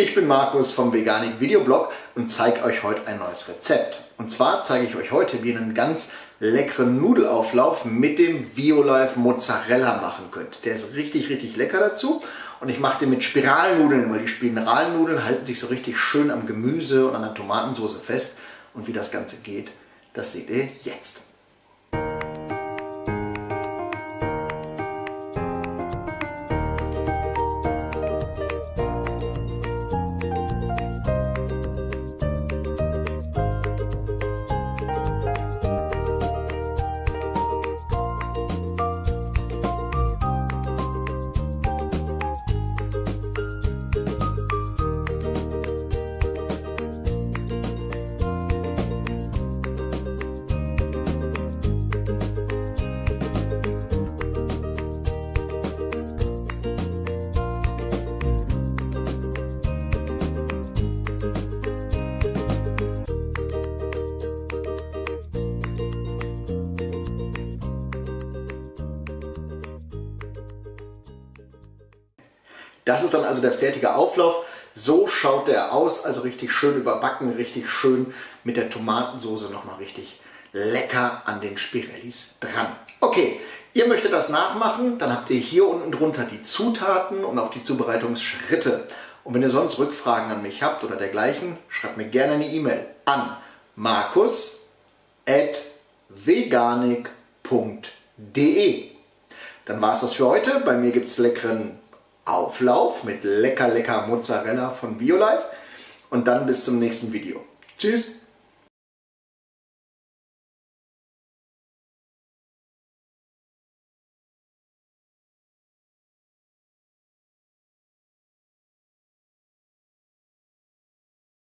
Markus vom Veganik Videoblog und zeige euch heute ein neues Rezept. Und zwar zeige ich euch heute, wie ihr einen ganz leckeren Nudelauflauf mit dem Violife Mozzarella machen könnt. Der ist richtig, richtig lecker dazu. Und ich mache den mit Spiralnudeln, weil die Spiralnudeln halten sich so richtig schön am Gemüse und an der Tomatensauce fest. Und wie das Ganze geht, das seht ihr jetzt. Das ist dann also der fertige Auflauf. So schaut der aus, also richtig schön überbacken, richtig schön mit der Tomatensauce nochmal richtig lecker an den Spirellis dran. Okay, ihr möchtet das nachmachen, dann habt ihr hier unten drunter die Zutaten und auch die Zubereitungsschritte. Und wenn ihr sonst Rückfragen an mich habt oder dergleichen, schreibt mir gerne eine E-Mail an markus.veganik.de Dann war es das für heute. Bei mir gibt es leckeren Auflauf mit lecker, lecker Mozzarella von BioLife. Und dann bis zum nächsten Video. Tschüss!